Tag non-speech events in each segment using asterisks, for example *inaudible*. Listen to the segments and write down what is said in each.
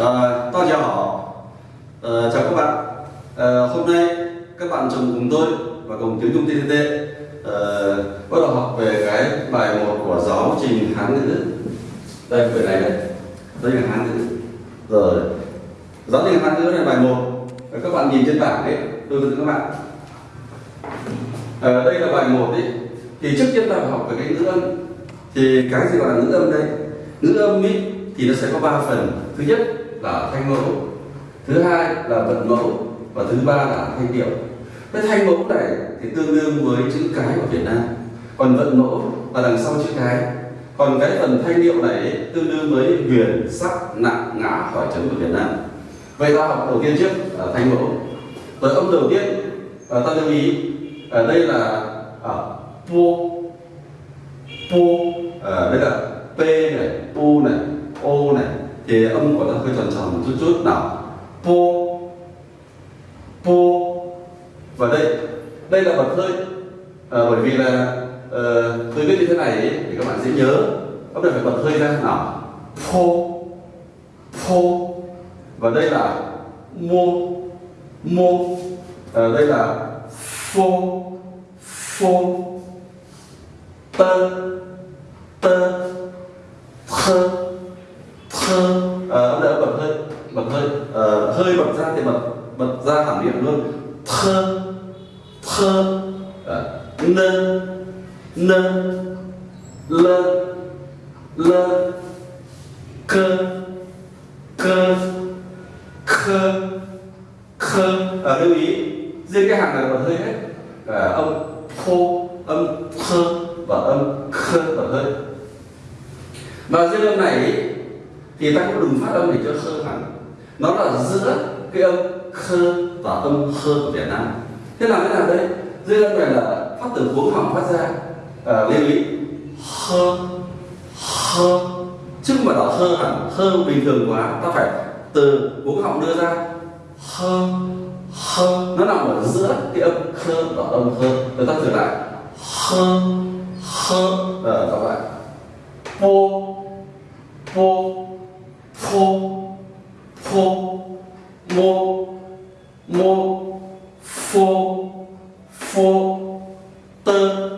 Ờ, à, Tao chào họ Ờ, Chào các bạn. Ờ, Hôm nay các bạn chồng cùng tôi và cùng tiếng Trung TTT ờ, bắt đầu học về cái bài một của giáo trình Hán ngữ. Đây quyển này đây Đây là Hán ngữ. Rồi. Giáo trình Hán ngữ này bài 1 Các bạn nhìn trên bảng đấy. Tôi hướng dẫn các bạn. Ờ, Đây là bài 1 đấy. Thì trước tiên ta phải học về cái ngữ âm. Thì cái gì gọi là ngữ âm đây? Ngữ âm ý, thì nó sẽ có 3 phần. Thứ nhất là thanh mẫu. Thứ hai là vận mẫu và thứ ba là thanh điệu. Cái thanh mẫu này thì tương đương với chữ cái của Việt Nam. Còn vận mẫu là đằng sau chữ cái. Còn cái phần thanh điệu này tương đương với huyền sắc nặng ngã khỏi chấm của Việt Nam. Vậy ta học đầu tiên trước là thanh mẫu. Rồi âm đầu tiên à, ta lưu ý ở đây là à, pu pu à, đây là p này pu này o này thì âm của nó hơi tròn tròn một chút chút. Nào po po. Và đây đây là bật hơi à, bởi vì là uh, tôi viết như thế này ấy, thì các bạn sẽ nhớ. Bắt đầu phải bật hơi ra nào. Po po. Và đây là mo mo. À, đây là phô phô tơ tơ thơ sơ à, âm bật hơi bật hơi uh, hơi bật ra thì bật bật ra cảm điểm luôn. Thơ thơ ờ, nơ nơ lơ lơ cơ cơ khơ khơ. À, lưu ý riêng cái hàng này bật hơi hết. À, âm thô âm thơ và âm khơ bật hơi. Và riêng âm này ý, thì ta cũng đừng phát âm để cho khơ hẳn. Nó là giữa cái âm khơ và âm khơ của Việt Nam. Thế làm thế nào đây? Dưới âm này là phát từ cuống họng phát ra. À, lưu ý. Khơ khơ chứ mà đọc khơ hẳn khơ bình thường quá. Ta phải từ cuống họng đưa ra. Khơ khơ nó nằm ở giữa cái âm khơ và âm khơ rồi ta thử lại. Khơ khơ ở ờ, các bạn po po khô phô mô mô phô phô, tơ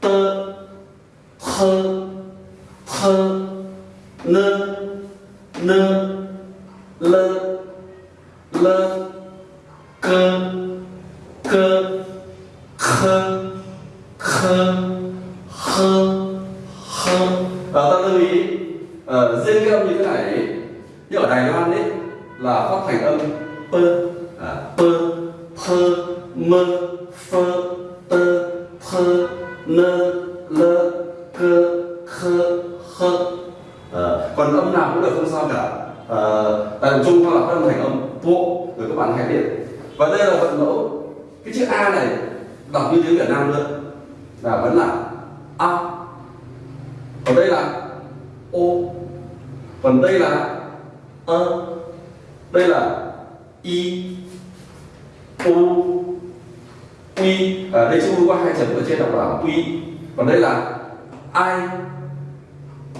tơ khơ khơ nơ nơ, lơ lơ, cơ cơ, khơ khơ khơ khơ và ờ, ta lưu ý ở riêng cái âm như thế này như ở Đài Loan ấy là phát thành âm p, à, p p m f t p n l k k h à, còn âm nào cũng được không sao cả. À, tại chung nó là phát âm thành âm bộ rồi các bạn hãy biết. Và đây là vận mẫu. Cái chữ a này đọc như tiếng Việt Nam luôn. Là vẫn là a. Còn đây là o. Còn đây là ơ đây là i u uy à, đây chữ u có hai chấm ở trên đọc là quy. Còn đây là ai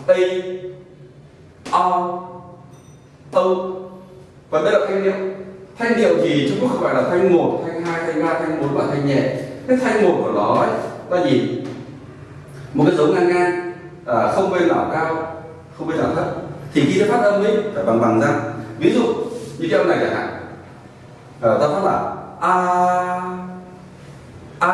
a o âu và đây là thanh điệu. Thanh điệu thì Trung Quốc không phải là thanh một thanh hai thanh ba thanh bốn và thanh nhẹ. Cái thanh một của nó ấy, là gì? Một cái dấu ngang ngang à, không bên nào cao không bên nào thấp thì khi ta phát âm ấy phải bằng bằng ra. Ví dụ như cái âm này chẳng hạn. À, ta phát là a a.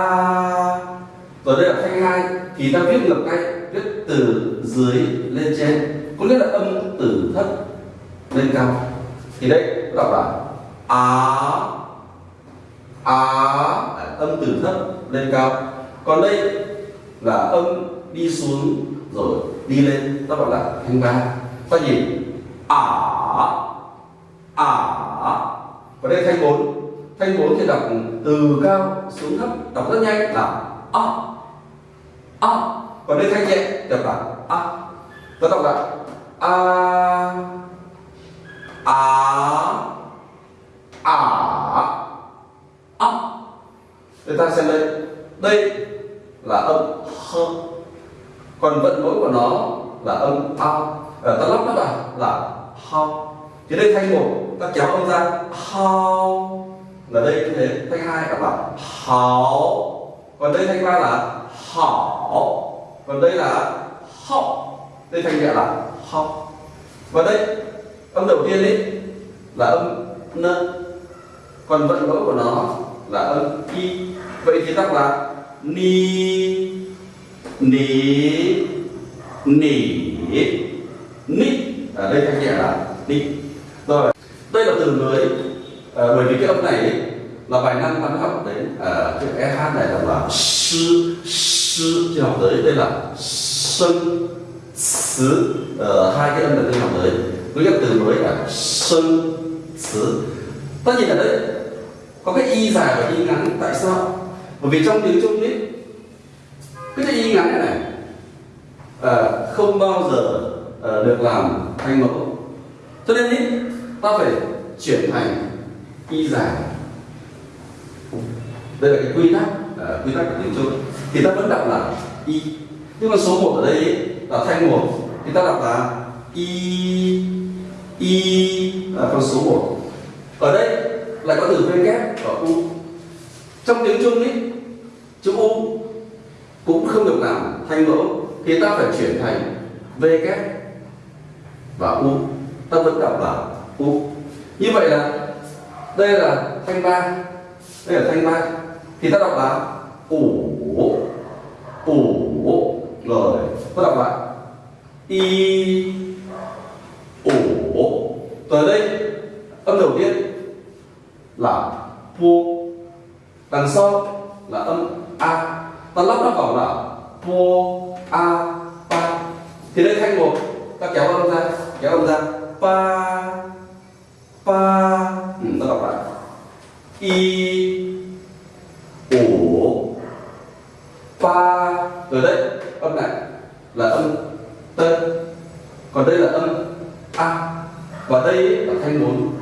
Rồi đây là thanh hai thì ta viết ngược ngay viết từ dưới lên trên. Có nghĩa là âm từ thấp lên cao. Thì đây đọc là á á à, âm từ thấp lên cao. Còn đây là âm đi xuống rồi đi lên ta gọi là thanh ba ta gì? Ả ả và đây thanh bốn. Thanh bốn thì đọc từ cao xuống thấp, đọc rất nhanh là a a. Còn đây thanh nhẹ, đọc là a. Ta đọc là a a a. A. Người ta xem đây. Đây là âm h. Còn vận mối của nó là âm a. Ờ, ta lắp nó vào là how thì đây thanh một ta kéo âm ra, hao. Là đây như thế thanh hai các bạn how còn đây thanh ba là, hảo. Còn đây là hậu đây thanh nhẹ là hậu và đây, âm đầu tiên ấy, là âm n. Còn vận mẫu của nó là âm y vậy thì đọc là, ni ni nỉ nít ở à, đây các nhẹ là nít rồi đây là từ mới. À, bởi vì cái âm này ấy, là vài năm bạn học đến à, cái e hát này là là sư sư chưa học tới đây là sân xứ. Ờ, hai cái âm này chưa học tới với các từ mới là sân xứ. Tất nhiên ở đây có cái y dài và y ngắn tại sao? Bởi vì trong tiếng trung ấy cái chữ y ngắn này này à, không bao giờ Ờ, được làm thanh mẫu. Cho nên ý, ta phải chuyển thành y giải. đây là cái quy tắc uh, quy tắc của tiếng trung. Thì ta vẫn đọc là y. Nhưng mà số 1 ở đây ý, là thanh một. Thì ta đọc là y y là con số 1 ở đây lại có từ v kép và u. Trong tiếng trung ý chữ u cũng không được làm thanh mẫu. Thì ta phải chuyển thành v kép và u. Ta vẫn đọc là u. Như vậy là đây là thanh ba. Đây là thanh ba. Thì ta đọc là ủ ủ rồi ta đọc là y ủ rồi đây, âm đầu tiên là pu. Đằng sau là âm a. Ta lắp nó vào là pu, a, pa. Thì đây thanh một ta kéo âm ra kéo âm ra. Pa pa. Ừ, ta đọc lại. I, ủ pa. Ừ, Rồi đây, âm này là âm t còn đây là âm a. Và đây là thanh bốn.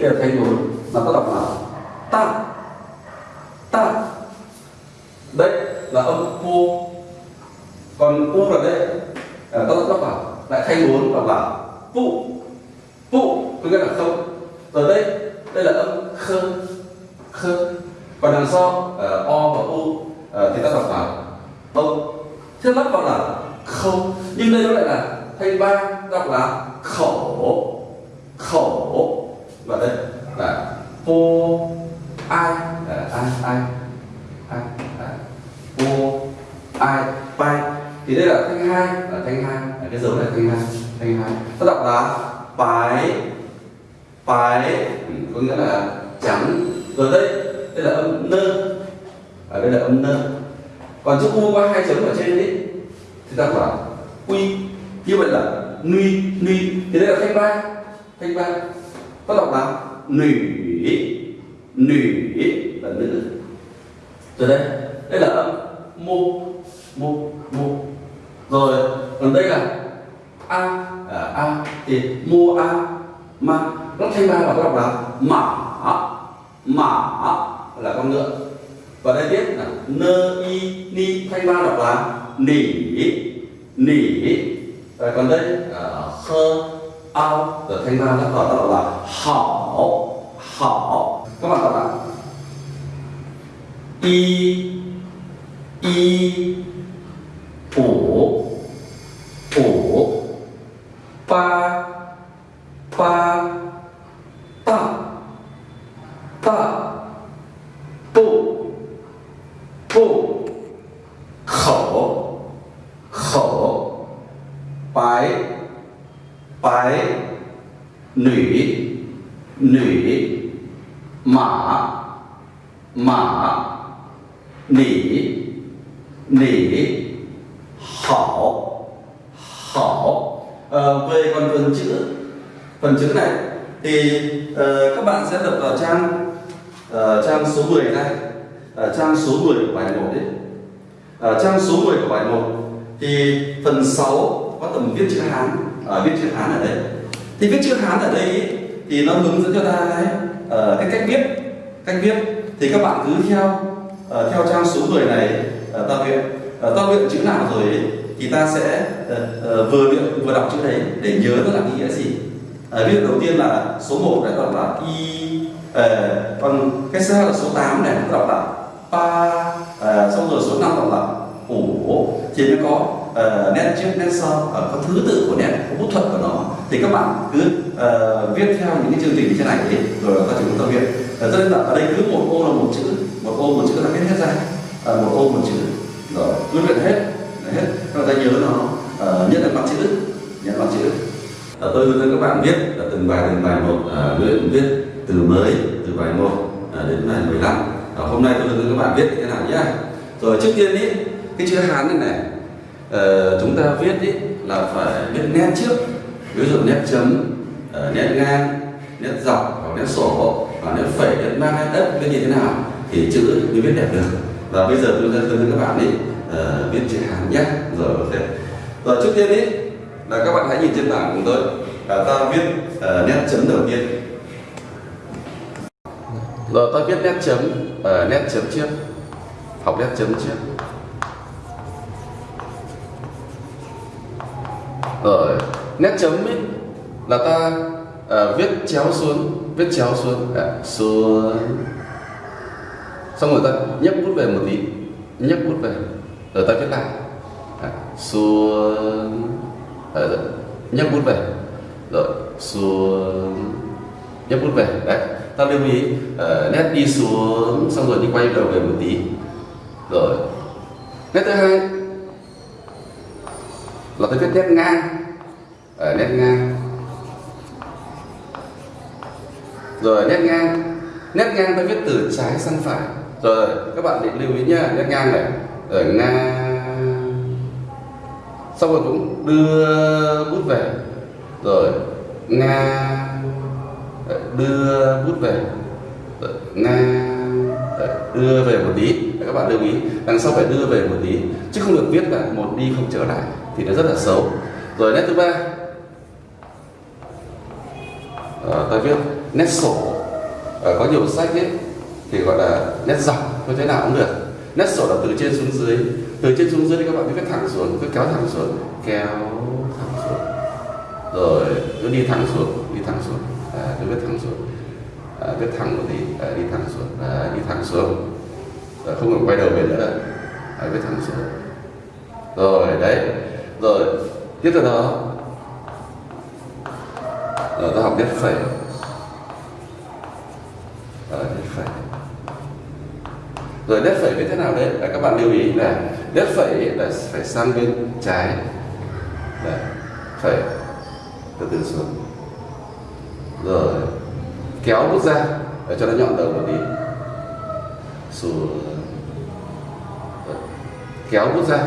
Đây là thanh bốn là ta đọc là ta. Ta. Đây là âm u, còn u là đây à, ta đọc vào lại thay bốn đọc bảo phụ phụ có nghĩa là không. Rồi đây đây là âm khơ khơ. Còn đằng sau uh, o và u uh, thì ta đọc vào ông thế lắp vào là không. Nhưng đây nó lại là thay ba đọc là khẩu khẩu và đây là cô ai là ai ai ai cô ai bay thì đây là thanh hai là thanh hai là cái dấu này, thanh hai thanh hai. Ta đọc là bái bái có nghĩa là trắng rồi đây. Đây là âm nơ. Ở đây là âm nơ. Còn chữ u có hai chấm ở trên đấy thì ta là quy. Như vậy là nuy nuy thì đây là thanh ba thanh ba. Ta đọc là nủy nủy là nữ. Rồi đây đây là âm mô mô mô rồi còn đây là a à, a thì mua a ma nó thay ba là ta đọc là mã mã là con ngựa. Và đây tiếp là nơ y ni thay ba đọc là nỉ nỉ. Và còn đây là khơ ao rồi thanh ba nó còn đọc là hảo hảo. Các bạn đọc là y y ủ ủ pa pa ta ta bu bu khẩu khẩu bái bái nỉ nỉ mã mã nỉ nỉ hảo hảo ờ, về còn phần chữ phần chữ này thì uh, các bạn sẽ đập vào trang uh, trang số 10 này uh, trang số 10 của bài 1 đấy uh, trang số 10 của bài 1 thì phần 6 có tầm viết chữ Hán uh, viết chữ Hán ở đây. Thì viết chữ Hán ở đây ý, thì nó hướng dẫn cho ta đấy uh, cái cách viết cách viết. Thì các bạn cứ theo uh, theo trang số 10 này uh, ta luyện uh, ta luyện chữ nào rồi ấy, thì ta sẽ uh, uh, vừa luyện vừa đọc chữ đấy để nhớ nó là ý nghĩa gì à, ví dụ đầu tiên là số 1 ờ, này đọc là y à, còn cái số là số 8 này đọc là pa à, xong rồi số 5 đọc là ủ. Thì nó có ờ, uh, nét trước nét sau uh, có thứ tự của nét có bút thuật của nó. Thì các bạn cứ uh, viết theo những cái chương trình như thế này ấy, rồi các chúng ta viết. Uh, cho nên là ở đây cứ một ô là một chữ một ô một chữ là viết hết ra. Uh, một ô một chữ. Rồi cứ luyện hết hết. Các ta nhớ nó uh, nhất là mặt chữ nhất mặt chữ tôi hướng dẫn các bạn viết là từng bài từng bài một à, luyện viết từ mới từ bài một à, đến bài 15 à, hôm nay tôi hướng dẫn các bạn viết thế nào nhé. Rồi trước tiên ý cái chữ hán này này à, chúng ta viết ý là phải viết nét trước. Ví dụ nét chấm à, nét ngang nét dọc hoặc nét sổ hoặc nét phẩy nét mang nét đất cái như thế nào thì chữ mới viết đẹp được. Và bây giờ tôi sẽ hướng dẫn các bạn ý à, viết chữ hán nhé. Rồi ok. Rồi trước tiên ý là các bạn hãy nhìn trên bảng cùng tôi. Là ta viết uh, nét chấm đầu tiên. Rồi ta viết nét chấm uh, nét chấm trước. Học nét chấm trước. Rồi nét chấm ấy là ta uh, viết chéo xuống viết chéo xuống à, xuống. Xong rồi ta nhấc bút về một tí nhấc bút về. Rồi ta viết lại. À, xuống. Ờ, nhấc bút về. Rồi xuống nhấc bút về đấy. Ta lưu ý uh, nét đi xuống xong rồi đi quay đầu về một tí. Rồi nét thứ hai là cái nét ngang. Ở nét ngang. Rồi nét ngang. Nét ngang ta viết từ trái sang phải. Rồi các bạn định lưu ý nhá nét ngang này. Ở ngang xong rồi cũng đưa bút về. Rồi nga đưa bút về. Rồi, nga đưa về một tí. Các bạn lưu ý đằng sau phải đưa về một tí. Chứ không được viết là một đi không trở lại thì nó rất là xấu. Rồi nét thứ ba. À, ta viết nét sổ. À, có nhiều sách ấy thì gọi là nét dọc như thế nào cũng được. Nét sổ là từ trên xuống dưới từ trên xuống dưới thì các bạn cứ viết thẳng xuống cứ kéo thẳng xuống kéo thẳng xuống. Rồi cứ đi thẳng xuống đi thẳng xuống. À, cứ viết thẳng xuống. À, viết thẳng một tí. À, đi thẳng xuống. À, đi thẳng xuống. À, không cần quay đầu về nữa à, viết thẳng xuống. Rồi đấy. Rồi tiếp theo đó. Rồi ta học viết phẩy. Rồi nét phẩy. Rồi nét phẩy biết thế nào đấy? Các bạn lưu ý là nét phẩy là phải sang bên trái. Đấy phẩy từ từ xuống. Rồi kéo bút ra để cho nó nhọn đầu một tí. Xuống. Rồi. kéo bút ra.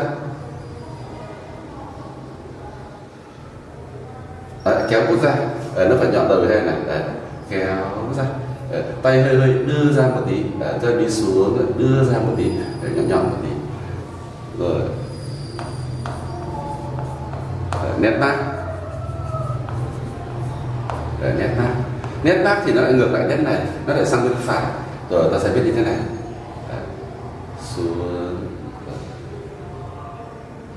Đấy, kéo bút ra. Đấy, nó phải nhọn đầu thế này Đấy, à, kéo ra. Đấy, tay hơi hơi đưa ra một tí. Đấy, rồi đi xuống đưa ra một tí. Đấy, nhọn nhọn một tí rồi. Nét mát Đấy, nét mát nét mát thì nó lại ngược lại nét này nó lại sang bên phải. Rồi ta sẽ viết như thế này. Đấy, xuống.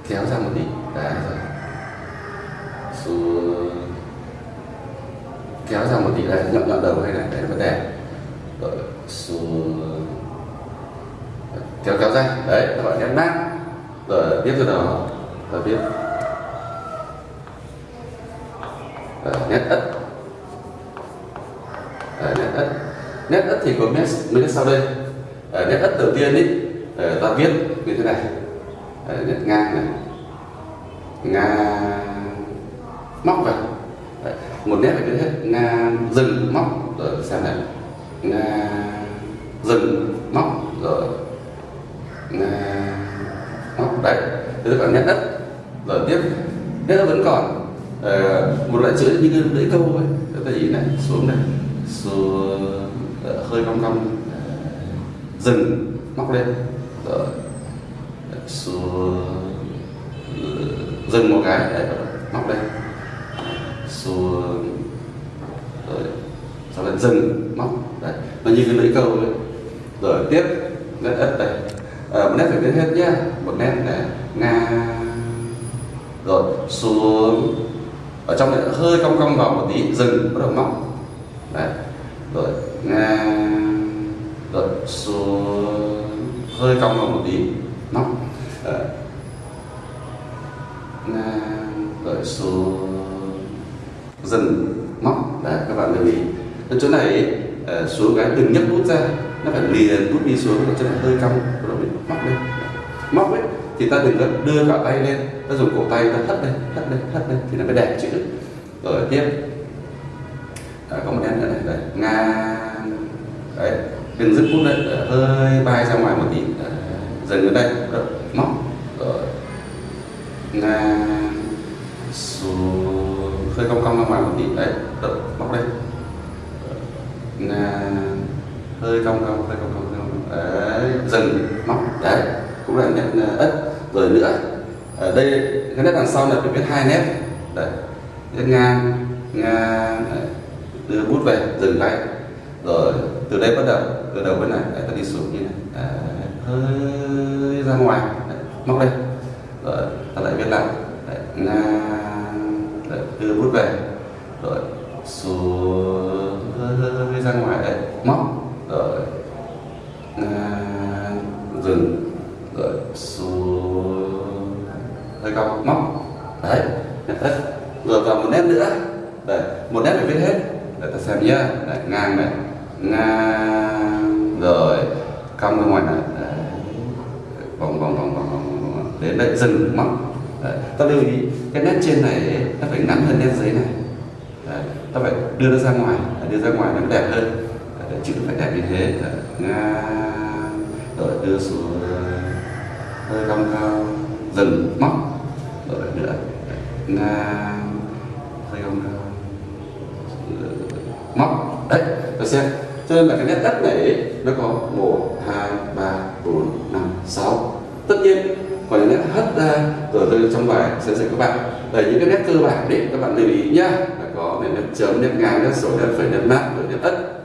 Kéo ra một tí. Đấy, rồi. Xuống. Kéo ra một tí. Này nhọn nhọn đầu hay này. Đấy vấn đề rồi xuống. Kéo kéo ra. Đấy các bạn nhấn nát rồi tiếp thế nào. Ta viết nét ất. Nét ất. Nét ất thì có nét mấy nét sau đây? Nét ất đầu tiên ý đấy, ta viết như thế này. Nét ngang này. Ngang móc vào. Đấy. một nét phải viết hết. Ngang dừng móc. Rồi xem này. Ngang dừng móc. Rồi ngang đấy. Thế các bạn nét đất rồi tiếp nét đất vẫn còn. À, một loại chữ như cái lưỡi câu ấy ta nhìn này xuống này xuống ờ, hơi cong cong ờ, dừng móc lên. Rồi xuống dừng một cái đấy, móc lên. Xuống rồi sau lại dừng móc đấy. Nó như cái lưỡi câu ấy. Rồi tiếp nét ất đây à, một nét phải đến hết nhé một nét này ngang rồi xuống. Ở trong này hơi cong cong vào một tí dừng bắt đầu móc. Đấy. Rồi ngang rồi xuống. Hơi cong vào một tí móc. Đấy. ngang rồi xuống. Dừng móc. Đấy các bạn lưu ý. Ở chỗ này ờ, xuống cái đừng nhấc nút ra. Nó phải liền nút đi xuống ở chỗ này hơi cong móc lên. Móc ấy thì ta đừng có đưa cả tay lên ta dùng cổ tay ta hất lên hất lên hất lên thì nó mới đẹp chữ. Rồi tiếp. À, có một em nữa này đây ngang. Đấy đừng dứt bút đấy à, hơi bay ra ngoài một tí. À, đấy. dần ở đây rồi, móc. Rồi. Ngang. Xuống hơi cong cong ra ngoài một tí đấy rồi, móc đây ngang. Hơi cong cong hơi cong, cong đấy dần móc đấy cũng là nét ờ, ất rồi nữa ở đây cái nét đằng sau này phải viết hai nét đấy nét ngang ngang đấy. đưa bút về dừng lại rồi từ đây bắt đầu từ đầu bên này đấy, ta đi xuống như này đấy. hơi ra ngoài đấy. móc đây rồi ta lại viết lại đấy. ngang đấy. đưa bút về rồi xuống hơi, ra ngoài đấy móc rừng dừng. Rồi xuống. Hơi cong. Móc. Đấy đấy. rồi vào một nét nữa. Đấy một nét phải viết hết. Để ta xem nhá. Đấy, ngang này. Ngang. Rồi cong ra ngoài này. Đấy. vòng vòng vòng vòng vòng vòng đến đây dừng móc. Đấy. ta lưu ý cái nét trên này nó phải ngắn hơn nét dưới này. Đấy. ta phải đưa nó ra ngoài. Đưa ra ngoài nó đẹp hơn chữ phải đẹp như thế. Nga ngang rồi đưa xuống ờ, hơi cong cong dừng móc rồi nữa. Nga hơi cong cong ờ, móc. Đấy, tôi xem. Cho nên là cái nét đất này nó có một, hai, ba, bốn, năm, sáu. Tất nhiên còn những nét hất ra, rồi tôi trong bài sẽ dạy các bạn. Đây, những cái nét cơ bản đấy các bạn lưu ý nhá. Là có nét chấm nét ngang, nét sổ nét phẩy, nét mát, rồi nét ất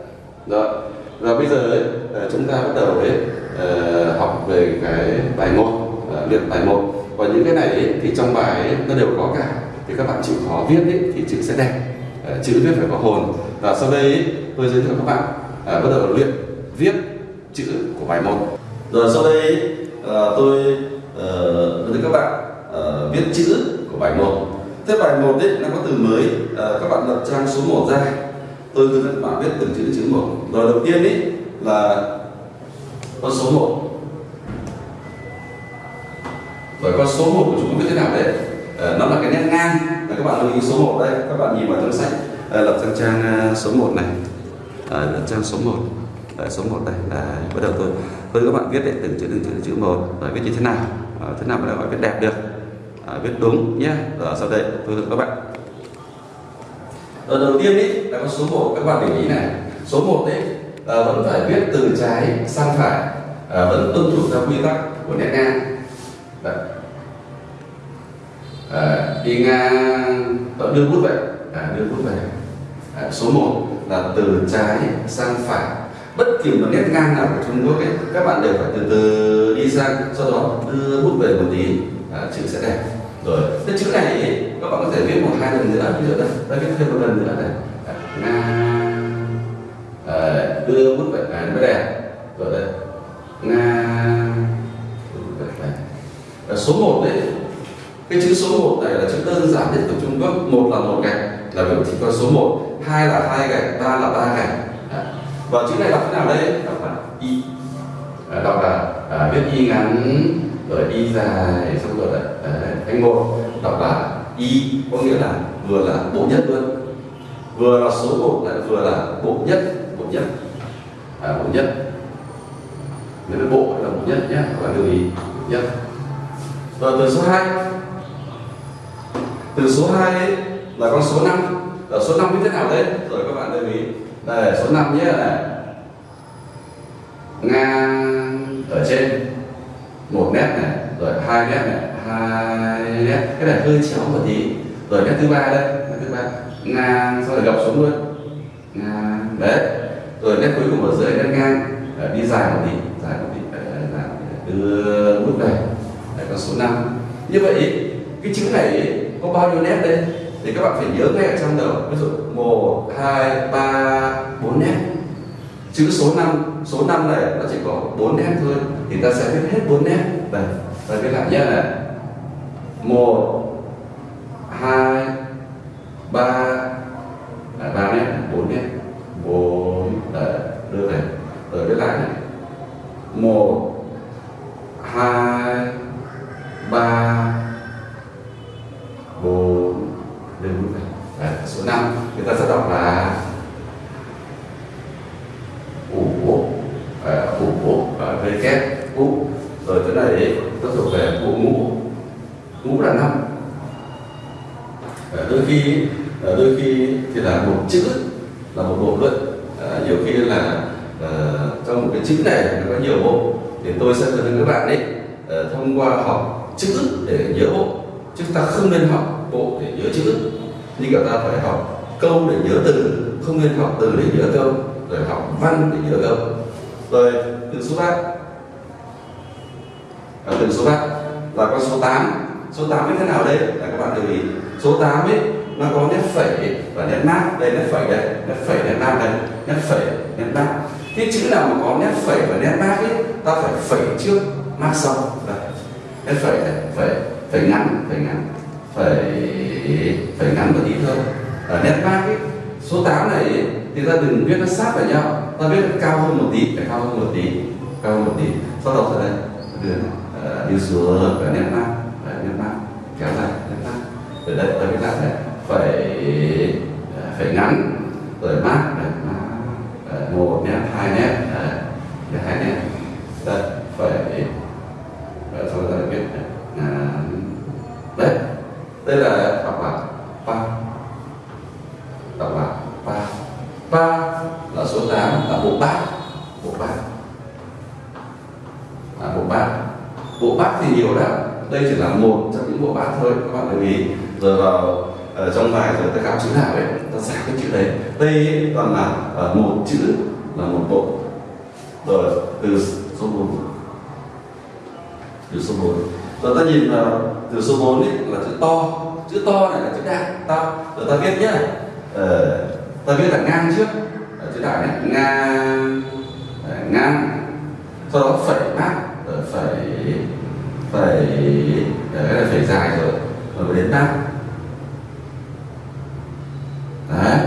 rồi. Và bây giờ ấy, ờ, chúng ta bắt đầu ấy, ờ, học về cái bài một ờ, luyện bài một. Và những cái này ấy, thì trong bài ấy, nó đều có cả thì các bạn chịu khó viết ấy, thì chữ sẽ đẹp. Chữ viết phải có hồn. Và sau đây ấy, tôi giới thiệu các bạn à, bắt đầu luyện viết chữ của bài một. Rồi sau đây à, tôi uh, với các bạn uh, viết chữ của bài một. Thế bài một đấy nó có từ mới uh, các bạn lập trang số 1 ra tôi hướng dẫn bạn viết từng chữ chữ một. Rồi đầu tiên ấy là con số 1 rồi con số 1 của chúng viết thế nào đấy à, ờ, nó là cái nét ngang. Là các bạn lưu ý số 1 đây. Các bạn nhìn vào trong sách. À, lập trang trang ờ, số 1 này. À, lập trang số 1 à, số 1 đây là bắt đầu tôi tôi các bạn viết đấy từng chữ từng chữ từng chữ một. Rồi viết như thế nào? À, thế nào mà gọi viết đẹp được? À, viết đúng nhé rồi sau đây tôi hướng các bạn ở đầu tiên ý là con số 1 các bạn để ý này. Số 1 đấy à, vẫn phải viết từ trái sang phải à, vẫn tuân thủ theo quy tắc của nét ngang. Đấy. À, đi ngang vẫn đưa bút về à, đưa bút về à, số 1 là từ trái sang phải. Bất kỳ một nét ngang nào của Trung Quốc ấy các bạn đều phải từ từ đi sang sau đó đưa bút về một tí. À, chữ sẽ đẹp rồi. Cái chữ này ý, các bạn có thể viết một hai lần nữa ví dụ đây đây viết thêm một lần nữa này. Nga à, ờ, đưa bút vẽ này mới đẹp. Rồi đây. Ngang ừ, à, số 1 đấy. Cái chữ số 1 này là chữ đơn giản nhất của Trung Quốc. Một là một gạch là biểu thị con số 1 hai là hai gạch ba là ba gạch. À. và chữ này đọc thế nào đây? Đọc là y. À, đọc là à, viết y ngắn rồi y dài xong rồi đấy. à, thành một đọc là y có nghĩa là vừa là bộ nhất luôn. Vừa là số 1 lại vừa là bộ nhất bộ nhất. À, bộ nhất. Nếu là bộ là bộ nhất nhé các bạn lưu ý bộ nhất. Rồi từ số 2 từ số 2 ấy, là con số 5 là số 5 như thế nào đấy? Rồi các bạn lưu ý. Đây số 5 nhé này ngang ở trên. Một mét này rồi hai mét này hai nét cái này hơi chéo một tí. Rồi nét thứ ba đây nét thứ ba. Ngang sau rồi gập xuống luôn. Ngang. Đấy. Rồi nét cuối cùng ở dưới nét ngang. Đấy, đi dài một tí dài một tí. Là dài lúc này là con số 5 như vậy cái chữ này có bao nhiêu nét đây? Thì các bạn phải nhớ ngay ở trong đầu. Ví dụ một hai ba bốn nét. Chữ số 5 số 5 này nó chỉ có bốn nét thôi. Thì ta sẽ viết hết bốn nét. Đây ta viết lại nhé. này một, hai, ba. À, ba nét bốn nét bốn đưa này ờ, rồi viết lại này. Một hai ba bốn đưa bút này Đấy, số 5 người ta sẽ đọc là ủ ủ với kép ủ rồi tới đây nó thuộc về bộ ngũ ngũ là năm đôi khi đôi khi thì là một chữ là một bộ luận à, nhiều khi là uh, trong một cái chữ này nó có nhiều bộ thì tôi sẽ hướng các bạn ấy uh, thông qua học chữ để nhớ bộ chứ ta không nên học bộ để nhớ chữ nhưng cả ta phải học câu để nhớ từ không nên học từ để nhớ câu rồi học văn để nhớ câu rồi từ số 3 à, từ số 3 là con số 8 số 8 như thế nào đây là các bạn lưu ý số 8 ấy nó có nét phẩy và nét mát đây nét phẩy đây nét phẩy nét mát đây nét phẩy nét mát cái chữ nào mà có nét phẩy và nét mát ấy ta phải phẩy trước mát sau. Đây nét phẩy này phẩy phẩy ngắn phẩy ngắn phẩy phẩy ngắn một tí thôi. Và nét mát ấy số 8 này ấy, thì ta đừng viết nó sát vào nhau. Ta viết nó cao hơn một tí phải cao hơn một tí cao hơn một tí. Sau đó ở đây đưa uh, đi xuống và nét mát nét mát kéo dài nét mát. Ở đây ta viết lại này phải phải ngắn rồi mát này một nét hai nét đấy, hai nét đây phải sau đó viết đấy đây là đọc là ba đọc là ba ba là số 8 là bộ bát bộ bát à, bộ bát bộ bát thì nhiều lắm đây chỉ là một trong những bộ bát thôi các bạn lưu ý. Rồi vào ở trong bài rồi ta gặp chữ nào ấy ta giải cái chữ đấy. Đây toàn là uh, một chữ là một bộ. Rồi từ số 4 từ số 4 rồi ta nhìn vào từ số 4 ấy là chữ to. Chữ to này là chữ đại to rồi ta viết nhá. Ờ, ta viết là ngang trước. Ở chữ đại này ngang ờ, ngang. Sau đó phẩy mát phẩy phải ờ, đấy là phải dài rồi rồi đến mát đấy,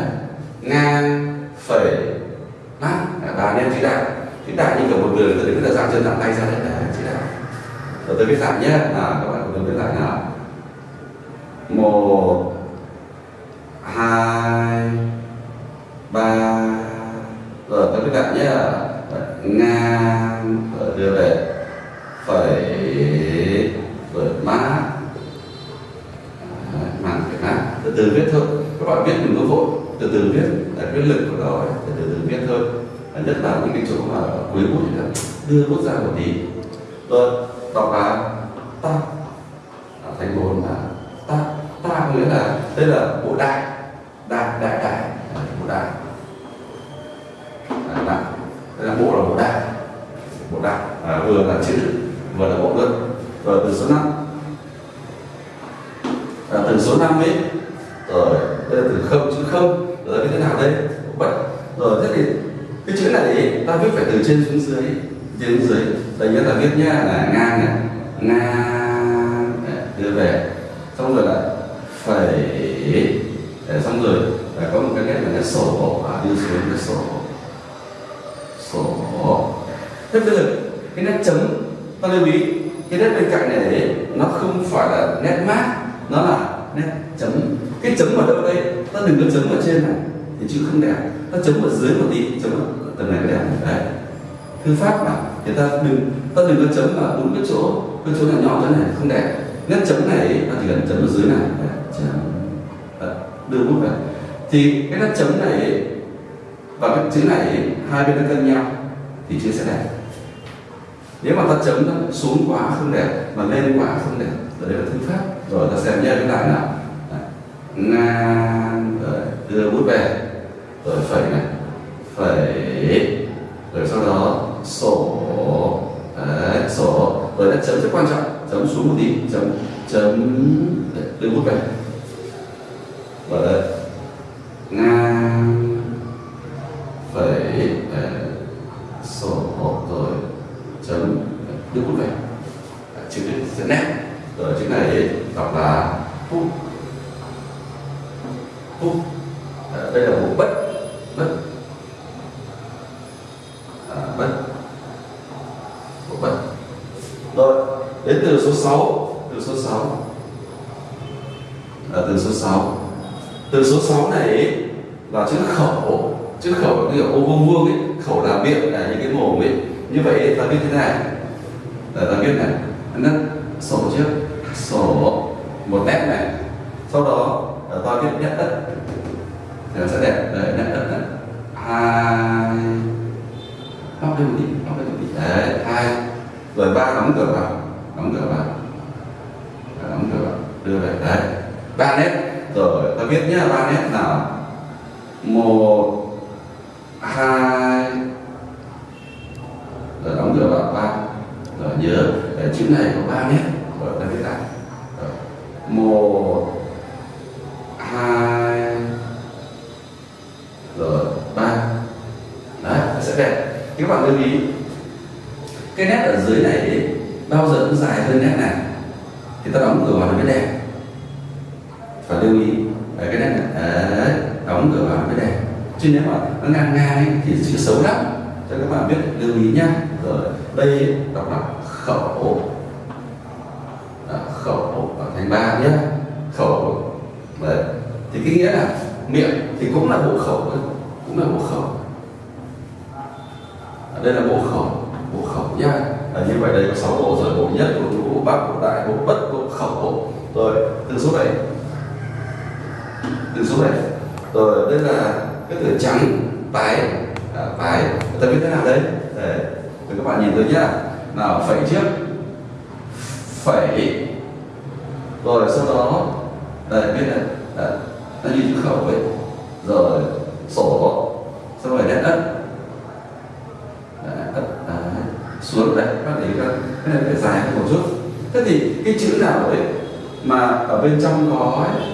ngang phẩy là và em chữ đại chữ đại như kiểu một người từ đứng là dạng chân dạng tay ra đấy đấy, chữ đại rồi tôi biết dạng nhé. À các bạn cùng biết dạn nào. Một, hai ba rồi tôi viết lại nhé ngang rồi đưa về phẩy rồi mát màn phải mát từ từ viết thôi các bạn viết đừng có vội từ từ viết để cái lực của nó từ từ viết thôi nhất là những cái chỗ mà cuối bút thì đưa bút ra một tí. Rồi đọc là ta thành bốn là ta ta nghĩa là đây là bộ đại đại đại đại bộ đại à, đại đây là bộ là bộ đại bộ đại à, vừa là chữ vừa là bộ luôn rồi từ số 5 à, từ số 5 ấy rồi đây là từ không chữ không rồi như thế nào đây bảy rồi thế thì cái chữ này ấy, ta viết phải từ trên xuống dưới trên xuống dưới. Đây nhất là viết nhá là ngang này ngang đưa về. Xong rồi là phẩy để xong rồi là có một cái nét là nét sổ và đưa xuống nét sổ sổ thế bây giờ cái nét chấm ta lưu ý cái nét bên cạnh này đấy, nó không phải là nét mát nó là nét chấm. Cái chấm ở đâu đây? Ta đừng có chấm ở trên này thì chữ không đẹp. Ta chấm ở dưới một tí chấm ở tầng này cái đẹp đấy. Thư pháp mà thì ta đừng ta đừng có chấm vào đúng cái chỗ cái chỗ này nhỏ chỗ này không đẹp. Nét chấm này ta chỉ cần chấm ở dưới này. Đấy, chấm. Đấy, đưa bút vào. Thì cái nét chấm này và cái chữ này hai bên nó cân nhau thì chữ sẽ đẹp. Nếu mà ta chấm nó xuống quá không đẹp mà lên quá không đẹp rồi đây là thư pháp. Rồi ta xem nhau cái lại nào. Ngang rồi đưa bút về. Rồi phẩy này phẩy. Rồi sau đó sổ. Đấy, sổ. Rồi đã chấm rất quan trọng. Chấm xuống một tí. Chấm chấm để đưa bút về rồi đây. Ngang. Phẩy. Sổ. Rồi. Chấm đưa bút về chữ sẽ nét. Rồi chữ này đọc là phúc phúc Ờ, đây là bộ bất bất à, bất bộ rồi đến từ số 6 từ số 6 à, từ số 6 từ số 6 này là chữ khẩu chữ khẩu là kiểu ô vuông vuông ấy khẩu là miệng là những cái mồm ấy. Như vậy ta biết thế này Để ta biết này. Nó sổ trước. Sổ một nét này sau đó à, ta viết nét đất thì nó sẽ đẹp đấy nét đất này hai móc lên một tí móc lên một tí đấy hai rồi ba đóng cửa vào đóng cửa vào Đấy, đóng cửa vào đưa về đấy ba nét rồi ta viết nhá ba nét nào một hai rồi đóng cửa vào ba rồi nhớ cái chữ này có ba nét rồi ta viết lại Rồi. một hai rồi ba đấy nó sẽ đẹp các bạn lưu ý cái nét ở dưới này ấy, bao giờ cũng dài hơn nét này thì ta đóng cửa vào nó mới đẹp phải lưu ý đấy, cái nét này đấy, đóng cửa vào nó mới đẹp chứ nếu mà nó ngang ngang ấy, thì chữ xấu lắm cho các bạn biết lưu ý nhá rồi đây đọc là khẩu Đó, khẩu ở thành ba nhé khẩu đấy thì cái nghĩa là miệng thì cũng là bộ khẩu thôi cũng là bộ khẩu ở đây là bộ khẩu bộ khẩu nhá à, như vậy đây có sáu bộ rồi bộ nhất bộ nhũ bộ bắc bộ đại bộ bất bộ khẩu rồi từ số 7 từ số 7 rồi đây là cái từ trắng tái à, tái ta biết thế nào đấy để để các bạn nhìn tôi nhá. Nào phẩy trước. Phẩy. Rồi sau đó. Đây biết này. Đấy, nó như chữ khẩu ấy. Rồi sổ. Xong rồi đất đất xuống đấy. xuống đây các thấy các cái này phải dài hơn một chút. Thế thì cái chữ nào đấy mà ở bên trong có ấy,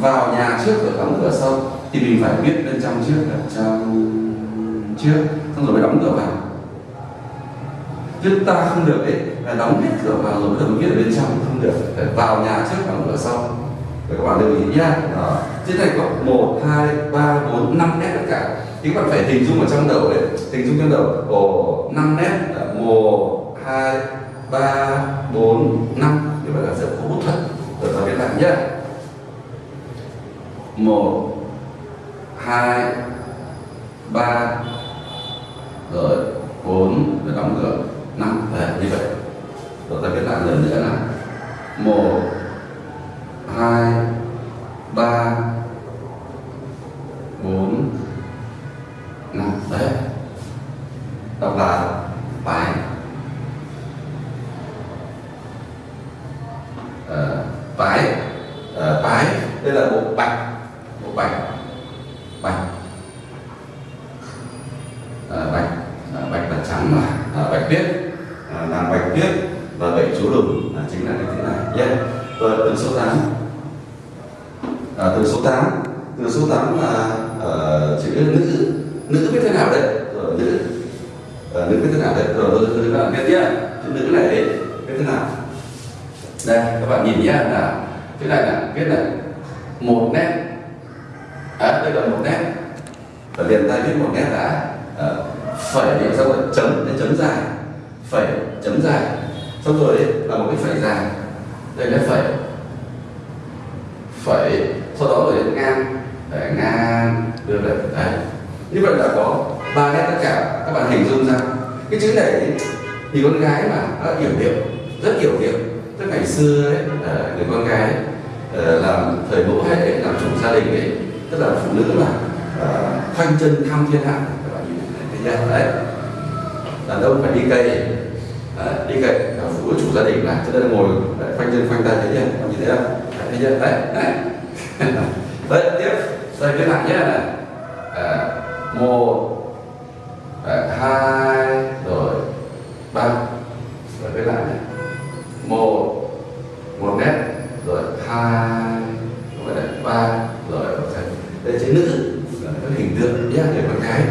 vào nhà trước rồi đóng cửa sau thì mình phải biết bên trong trước là trong trước. Xong rồi mới đóng cửa vào. Chứ ta không được ấy, là đóng hết cửa vào rồi mới viết ở bên trong, không được. Phải vào nhà trước đóng cửa sau. Để các bạn lưu ý nhá. Đó. Trên này có một, hai, ba, bốn, năm nét tất cả. Thì các bạn phải hình dung ở trong đầu đấy hình dung trong đầu. Ồ, năm nét là một, hai, ba, bốn, năm. Như vậy là sẽ có bút thật rồi ta viết lại nhá. Một hai ba rồi bốn rồi đóng cửa. Năm về như vậy. Rồi ta viết lại lần nữa là một hai ba bốn năm. Đấy. Đọc là bài. Ờ, bái ờ, đây là bộ bạch. Bộ bạch bạch. À, bạch. À, bạch là trắng mà. À, bạch tuyết. À, làm bạch tuyết và bệnh chú lùn là chính là cái thế này. Nhé rồi vâng, từ số 8 à, từ số 8 từ số 8 là à, chữ nữ nữ biết thế nào đấy rồi ờ, nữ. À, nữ biết thế nào đấy rồi rồi rồi các bạn biết nhé chữ nữ này đấy biết thế nào? Đây các bạn nhìn nhé là cái này là viết là một nét cái đây là một nét. Và liền tay viết một nét đã à, ờ, phẩy xong rồi chấm đến chấm dài. Phẩy chấm dài. Xong rồi là một cái phẩy dài. Đây là phẩy. Phẩy sau đó rồi đến ngang. Để ngang đưa về đấy. Như vậy là có ba nét tất cả. Các bạn hình dung ra. Cái chữ này thì con gái mà nó hiểu điệu rất hiểu điệu. Tức ngày xưa ấy ờ, người con gái ấy, làm thời mẫu hay ấy, làm chủ gia đình ấy tức là phụ nữ mà ờ, khoanh chân thăm thiên hạ. Các bạn nhìn thấy chưa đấy. Đàn ông phải đi cây đấy, à, đi cây là phụ nữ chủ gia đình là cho nên ngồi đấy, khoanh chân khoanh tay thấy nhé các bạn nhìn thấy không thấy chưa đấy đấy. *laughs* Đấy tiếp. Đây viết lại nhé này à, một à, hai rồi ba. Rồi viết lại này. Một một nét rồi hai rồi ba ba đây chữ nữ là các hình tượng nhé để con gái.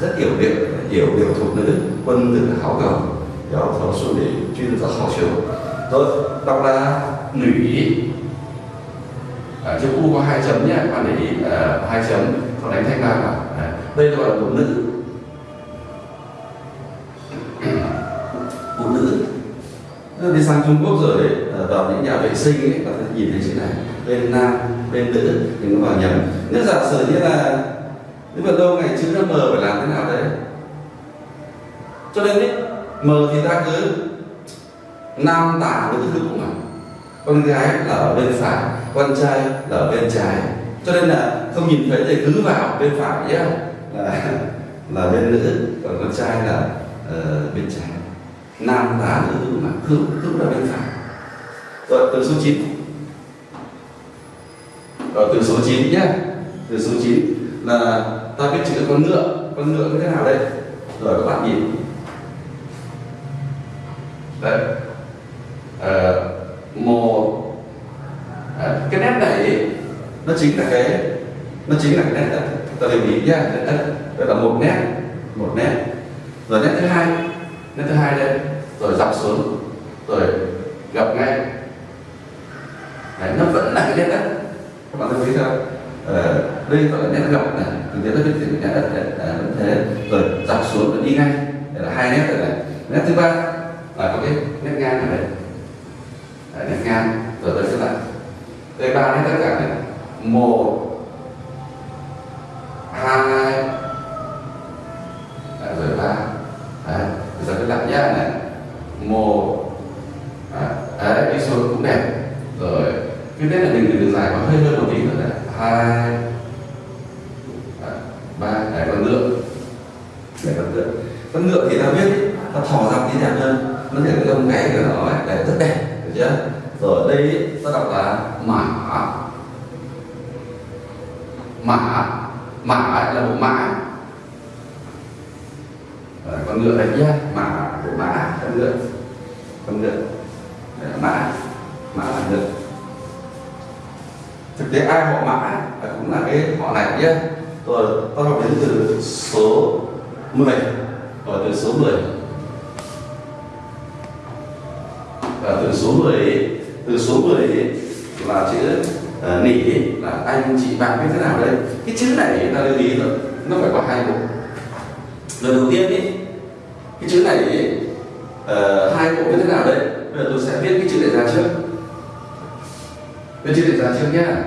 Rất hiểu điệu hiểu điệu thuộc nữ quân tử hảo cầu. Giáo thảo xu để chuyên giáo hảo chiều rồi đọc là nữ à, chữ u có hai chấm nhé bạn để ý à, hai chấm còn đánh thanh ba vào à, đây gọi là phụ nữ. Đi sang Trung Quốc rồi đấy ờ, vào những nhà vệ sinh ấy có sẽ nhìn thấy chữ này bên nam bên nữ đừng có vào nhầm nếu giả sử như là nếu mà đâu ngày chữ nó mờ phải làm thế nào đấy? Cho nên ấy, mờ thì ta cứ nam tả nữ cũng mà. Con gái là ở bên phải con trai là ở bên trái. Cho nên là không nhìn thấy thì cứ vào bên phải nhé. Là là bên nữ còn con trai là uh, bên trái nam tả nữ hữu mà hướng hướng là bên phải rồi từ số 9 rồi từ số 9 nhé từ số 9 là ta biết chữ con ngựa. Con ngựa như thế nào đây? Rồi các bạn nhìn. Đấy. À, một à, cái nét này nó chính là cái nó chính là cái nét đất ta lưu ý nhá. Nét đó là một nét một nét. Rồi nét thứ hai nét thứ hai đây rồi dọc xuống rồi gặp ngay. Đấy, nó vẫn là cái nét đất. Các bạn thấy không ờ, đây gọi là nét gập này thực tế nó biết chữ nét đất này vẫn thế. Rồi dọc xuống rồi đi ngay đây là hai nét rồi này. Nét thứ ba là có cái nét ngang này đây. Đấy, nét ngang. Rồi tôi sẽ lại đây ba nét tất cả này. Một hai rồi ba. Đấy, giờ cái lại nhá này. Một à, à, Đấy, đi xuống cũng đẹp. Rồi cái tết là mình đường dài có hơi hơn một tí nữa này. Hai à, ba để con ngựa. Để con ngựa. Con ngựa thì ta biết ta thò ra tí đẹp hơn. Nó thể cái lông gáy của nó ấy, để rất đẹp được chưa? Rồi đây ta đọc là mã. Mã mã là bộ mã. Ờ, con ngựa đấy nhá mã của mã con ngựa con ngựa đấy, ờ, mã mã là ngựa thực tế ai họ mã cũng là cái họ này nhé tôi tôi học đến từ số 10 rồi từ số 10 và ờ, từ số 10 từ số 10 là chữ uh, nỉ là anh chị bạn biết thế nào đây? Cái chữ này ta lưu ý rồi nó phải có hai bộ. Lần đầu tiên ấy cái chữ này ý, uh, hai bộ như thế nào đấy bây giờ tôi sẽ viết cái chữ này ra trước. Viết chữ này ra trước nhé à,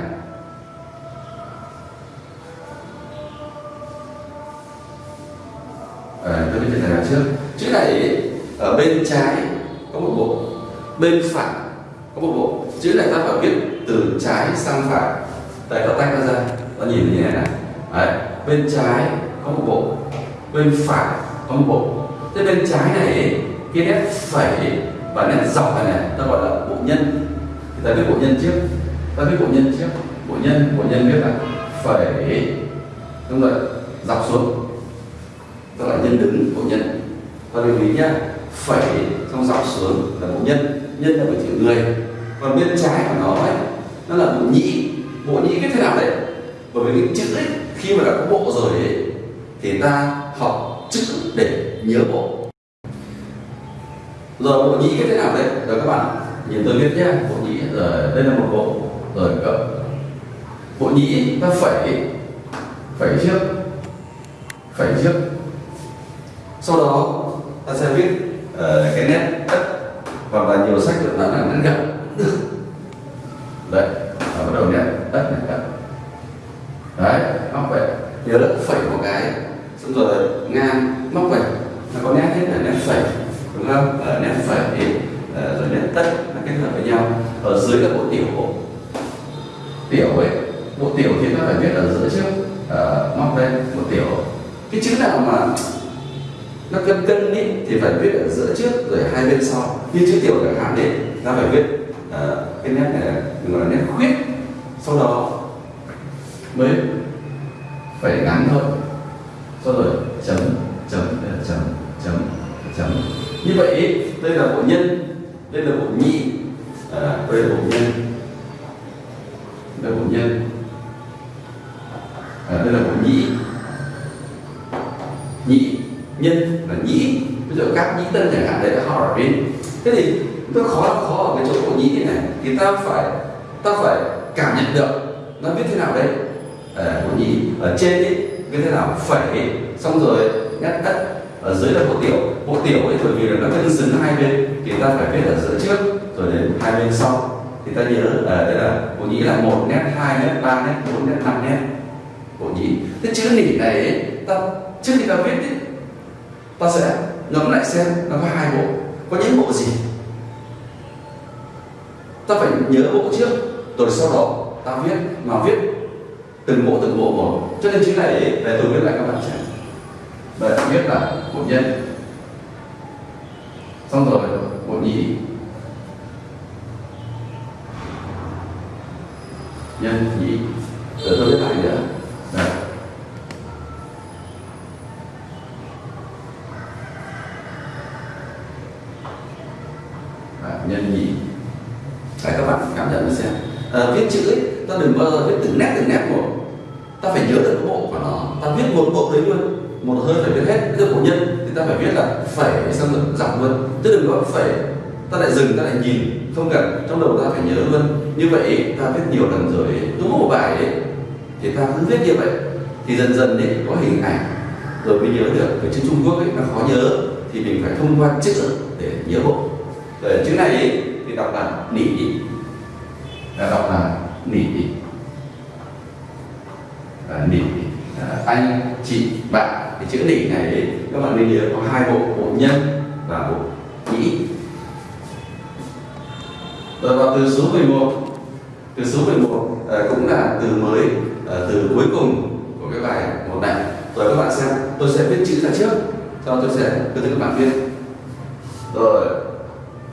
ờ, tôi viết chữ này ra trước. Chữ này ý, ở bên trái có một bộ bên phải có một bộ. Chữ này ta phải viết từ trái sang phải. Đây ta tách nó ra ta nhìn như thế này Đấy. bên trái có một bộ bên phải có một bộ thế bên trái này cái nét phẩy và nét dọc này, này ta gọi là bộ nhân. Thì ta biết bộ nhân trước. Ta biết bộ nhân trước. Bộ nhân bộ nhân biết là phẩy đúng rồi dọc xuống. Ta gọi là nhân đứng bộ nhân. Ta lưu ý nhá phẩy xong dọc xuống là bộ nhân. Nhân là một chữ người. Còn bên trái của nó ấy nó là bộ nhĩ. Bộ nhĩ cái thế nào đấy bởi vì cái chữ ấy khi mà đã có bộ rồi ấy thì ta học chữ để nhớ bộ. Rồi bộ nhĩ cái thế nào đấy rồi các bạn nhìn tôi viết nhé. Bộ nhĩ rồi đây là một bộ. Rồi cậu bộ nhĩ ta phẩy phẩy trước phẩy trước sau đó ta sẽ viết uh, cái nét đất hoặc là nhiều sách được là nét gập đấy bắt đầu nét đất này đất đấy nó vậy nhớ là phẩy một cái xong rồi ngang móc vậy nó có nét hết là nét phẩy đúng không ở nét phẩy uh, rồi nét tất nó kết hợp với nhau ở dưới là bộ tiểu bộ tiểu ấy bộ tiểu thì ta phải viết ở giữa trước uh, móc đây bộ tiểu cái chữ nào mà nó cân cân ý, thì phải viết ở giữa trước rồi hai bên sau. Như chữ tiểu chẳng hạn đấy ta phải viết uh, cái nét này gọi là nét khuyết sau đó mới phải ngắn thôi sau rồi chấm chấm chấm chấm chấm như vậy ý, đây là bộ nhân đây là bộ nhị à, đây là bộ nhân đây là bộ nhân nhĩ nhân là nhĩ ví dụ các nhĩ tân chẳng hạn đấy là họ ở bên thế thì nó khó khó ở cái chỗ của nhĩ này thì ta phải ta phải cảm nhận được nó viết thế nào đấy à, của nhĩ ở trên ấy viết thế nào phẩy xong rồi ngắt đất ở dưới là bộ tiểu bộ tiểu ấy bởi vì là nó cân xứng hai bên thì ta phải viết ở giữa trước rồi đến hai bên sau thì ta nhớ à, đây là bộ nhĩ là một nét ba nét bốn nét năm nét bộ nhĩ Thế chữ nỉ này ấy, ta trước khi ta viết ấy, ta sẽ ngẫm lại xem nó có hai bộ. Có những bộ gì? Ta phải nhớ bộ trước rồi sau đó ta viết mà viết từng bộ từng bộ một. Cho nên chữ này ấy, để tôi viết lại các bạn xem. Đây viết là bộ nhân. Xong rồi bộ nhĩ nhân nhĩ rồi tôi viết lại nữa đây Đấy, nhân nhĩ Đấy, các bạn cảm nhận nó xem à, viết chữ ấy, ta đừng bao giờ viết từng nét từng nét một ta phải nhớ được cái bộ của nó ta viết một bộ đấy luôn một hơi phải viết hết cái bộ nhân thì ta phải viết là phẩy xong rồi dòng luôn chứ đừng có phẩy ta lại dừng ta lại nhìn không cần trong đầu ta phải nhớ luôn. Như vậy ta viết nhiều lần rồi đúng một bài ấy thì ta cứ viết như vậy. Thì dần dần đấy có hình ảnh. Rồi mới nhớ được cái chữ Trung Quốc ấy nó khó nhớ. Thì mình phải thông qua chữ để nhớ bộ rồi chữ này ấy, thì đọc là nỉ là đọc là nỉ à, nỉ à, anh chị bạn. Cái chữ nỉ này ấy, các bạn nên nhớ có hai bộ bộ nhân và bộ rồi vào từ số 11 từ số 11 à, cũng là từ mới à, từ cuối cùng của cái bài một này. Rồi các bạn xem tôi sẽ viết chữ ra trước sau tôi sẽ từ từ các bạn viết. Rồi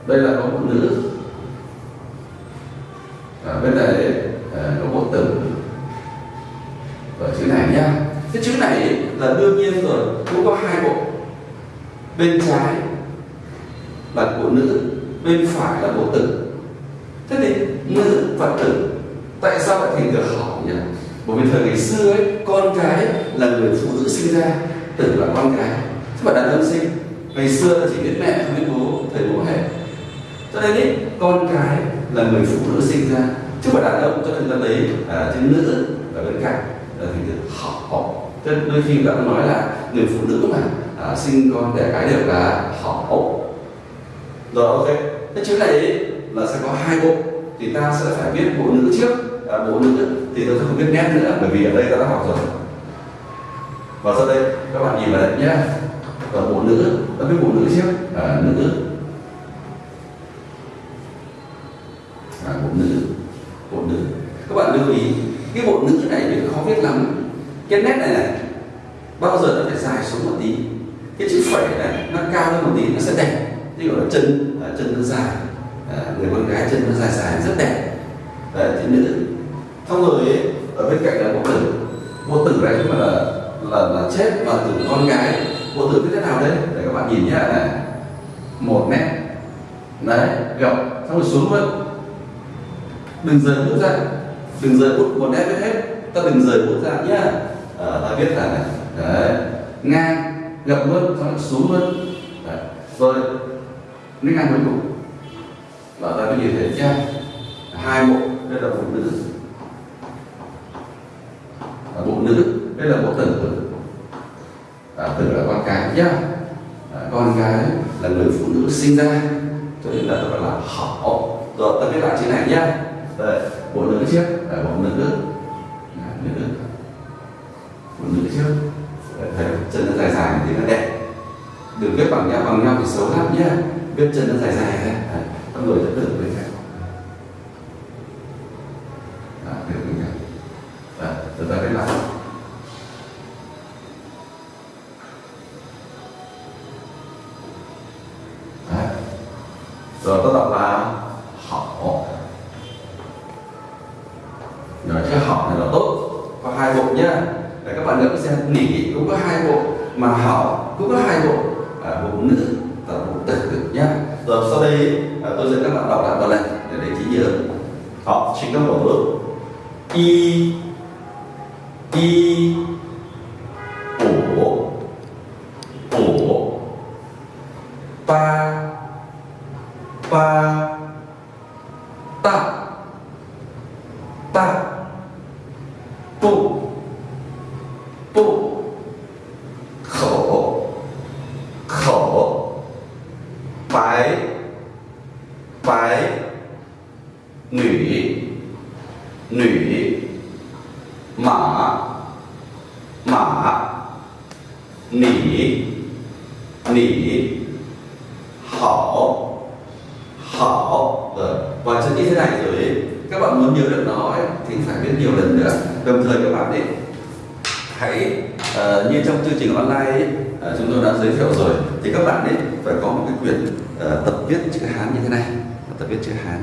đây là có một nữ à, bên này à, có một tử Rồi chữ này nhá. Cái chữ này là đương nhiên rồi cũng có hai bộ. Bên trái là bộ nữ bên phải là bộ tử thế thì nữ và tử tại sao lại thành được hỏng nhỉ? Bởi vì thời ngày xưa ấy con cái là người phụ nữ sinh ra tử là con cái. Chứ mà đàn ông sinh ngày xưa chỉ biết mẹ không biết bố thầy bố hệ cho nên ấy, con cái là người phụ nữ sinh ra. Chứ mà đàn ông cho nên ta lấy à, chữ nữ ở bên cạnh là thành được họ thế đôi khi ta nói là người phụ nữ mà à, sinh con đẻ cái đều là họ rồi ok. Thế chữ này ấy, là sẽ có hai bộ. Thì ta sẽ phải biết bộ nữ trước à, bộ nữ thì tôi sẽ không biết nét nữa bởi vì ở đây ta đã học rồi. Và sau đây các bạn nhìn vào đây nhé. Và bộ nữ ta biết bộ nữ trước. À, nữ. À, bộ nữ. Bộ nữ. Các bạn lưu ý cái bộ nữ này thì khó viết lắm. Cái nét này này bao giờ nó phải dài xuống một tí. Cái chữ phẩy này nó cao hơn một tí nó sẽ đẹp. Ví dụ là chân à, chân nó dài à, người con gái chân nó dài dài rất đẹp. Đấy thì nữ xong rồi ấy, ở bên cạnh là một tử bộ tử này nhưng mà là là là chết và tử con gái. Bộ tử cái thế nào đấy để các bạn nhìn nhé này. Một mét. Đấy gập xong rồi xuống luôn. Đừng rời bút ra. Đừng rời bút một nét viết hết. Ta đừng rời bút ra nhá. À, ta viết là này. Đấy. Ngang gập luôn. Xong rồi xuống luôn. Đấy. rồi. Nét ngang cuối cùng và ta có nhìn thấy nhá hai bộ đây là bộ nữ. Và bộ nữ đây là bộ tử. À, tử là con cái nhá. À, con cái là người phụ nữ sinh ra. Cho nên là ta gọi là họ. Rồi ta viết lại trên này nhá. Bộ nữ trước à, bộ nữ. À, nữ. Bộ nữ trước. Đấy, thấy chân nó dài dài thì nó đẹp. Đừng viết bằng nhau bằng nhau thì xấu lắm nhá. Viết chân nó dài dài ra con người sẽ tưởng bên cạnh nỉ. Nỉ. Hảo hảo rồi và chân như thế này rồi ấy, các bạn muốn nhớ được nó ấy, thì phải biết nhiều lần nữa. Đồng thời các bạn ấy hãy uh, như trong chương trình online ấy, uh, chúng tôi đã giới thiệu rồi thì các bạn ấy phải có một cái quyển uh, tập viết chữ hán như thế này. Tập viết chữ hán.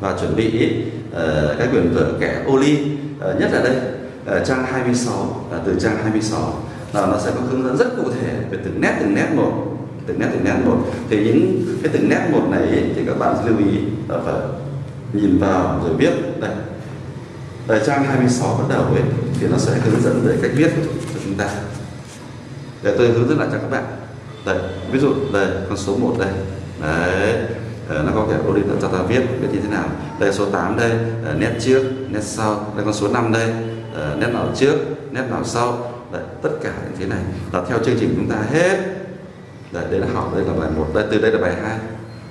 Và chuẩn bị uh, cái quyển vở kẻ ô ly uh, nhất là đây uh, trang 26 uh, từ trang 26 là nó sẽ có hướng dẫn rất cụ thể về từng nét từng nét một từng nét từng nét một. Thì những cái từng nét một này ấy, thì các bạn lưu ý là phải nhìn vào rồi viết. Đây. Ở trang 26 bắt đầu ấy thì nó sẽ hướng dẫn về cách viết cho chúng ta. Để tôi hướng dẫn lại cho các bạn. Đây ví dụ đây con số 1 đây. Đấy ờ, nó có thể ô cho ta viết viết như thế nào. Đây số 8 đây ờ, nét trước nét sau. Đây con số 5 đây ờ, nét nào trước nét nào sau đấy, tất cả những thế này là theo chương trình chúng ta hết. Đấy, đây là học đây là bài một, đây từ đây là bài 2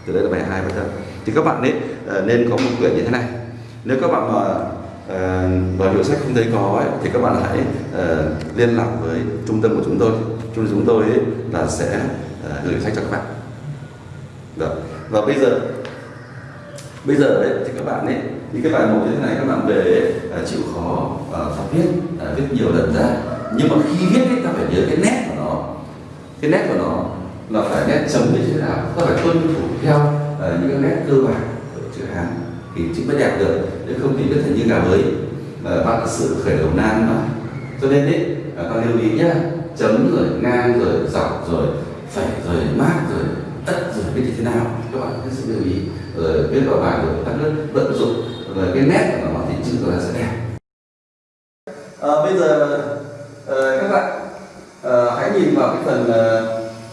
từ đây là bài hai bắt đầu thì các bạn ấy ờ, nên có một quyển như thế này. Nếu các bạn mà ờ, vào và hiệu sách không thấy có ấy, thì các bạn hãy uh, liên lạc với trung tâm của chúng tôi. Trung tâm chúng tôi ấy, là sẽ uh, gửi sách cho các bạn. Được. và bây giờ bây giờ đấy thì các bạn ấy những cái bài một như thế này các bạn về uh, chịu khó uh, tập viết uh, viết nhiều lần ra nhưng mà khi viết ấy ta phải nhớ cái nét của nó. Cái nét của nó là phải nét chấm như thế nào ta phải tuân thủ theo uh, những cái nét cơ bản của chữ hán. Thì chữ mới đẹp được nếu không thì viết thành như gà bới uh, ờ, bạn sự khởi đầu nan mà. Cho nên đấy ờ, uh, bạn lưu ý nhá. Chấm rồi ngang rồi dọc rồi phẩy rồi mát rồi tất rồi biết như thế nào. Các bạn hết sức lưu ý. Rồi viết vào bài rồi các nước vận dụng. Rồi cái nét của nó thì chữ của nó sẽ đẹp. À, bây giờ mình vào cái phần uh,